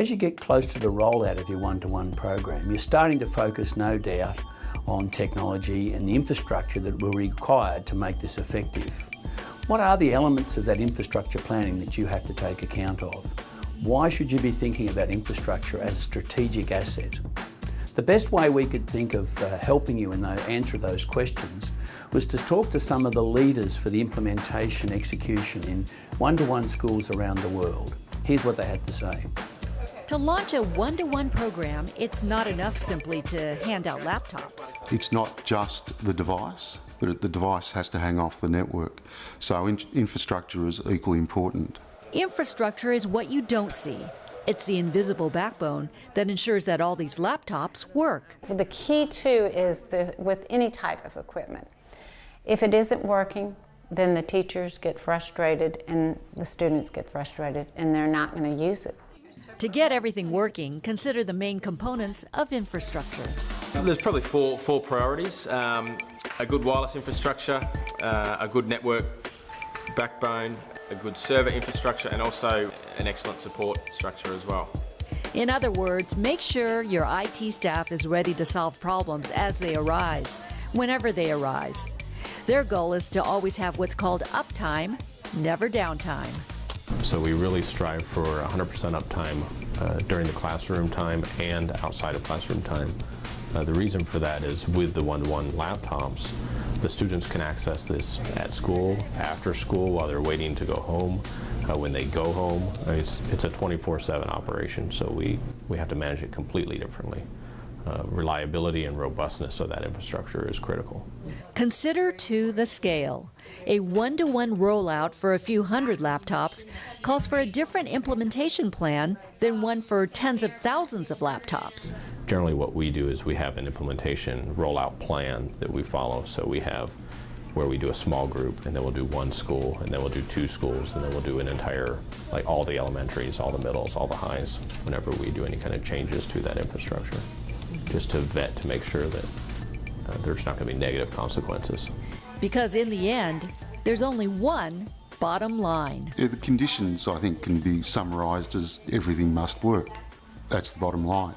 As you get close to the rollout of your one-to-one -one program, you're starting to focus, no doubt, on technology and the infrastructure that will be required to make this effective. What are the elements of that infrastructure planning that you have to take account of? Why should you be thinking about infrastructure as a strategic asset? The best way we could think of uh, helping you in the answer those questions was to talk to some of the leaders for the implementation execution in one-to-one -one schools around the world. Here's what they had to say. To launch a one-to-one -one program, it's not enough simply to hand out laptops. It's not just the device, but the device has to hang off the network. So in infrastructure is equally important. Infrastructure is what you don't see. It's the invisible backbone that ensures that all these laptops work. Well, the key too is the, with any type of equipment. If it isn't working, then the teachers get frustrated and the students get frustrated and they're not going to use it. To get everything working, consider the main components of infrastructure. There's probably four, four priorities. Um, a good wireless infrastructure, uh, a good network backbone, a good server infrastructure and also an excellent support structure as well. In other words, make sure your IT staff is ready to solve problems as they arise, whenever they arise. Their goal is to always have what's called uptime, never downtime. So we really strive for 100% uptime uh, during the classroom time and outside of classroom time. Uh, the reason for that is with the one-to-one -one laptops, the students can access this at school, after school, while they're waiting to go home, uh, when they go home. It's, it's a 24-7 operation, so we, we have to manage it completely differently. Uh, reliability and robustness of that infrastructure is critical. Consider to the scale. A one-to-one -one rollout for a few hundred laptops calls for a different implementation plan than one for tens of thousands of laptops. Generally what we do is we have an implementation rollout plan that we follow. So we have where we do a small group and then we'll do one school and then we'll do two schools and then we'll do an entire, like all the elementaries, all the middles, all the highs, whenever we do any kind of changes to that infrastructure just to vet to make sure that uh, there's not going to be negative consequences. Because in the end, there's only one bottom line. Yeah, the conditions, I think, can be summarised as everything must work. That's the bottom line.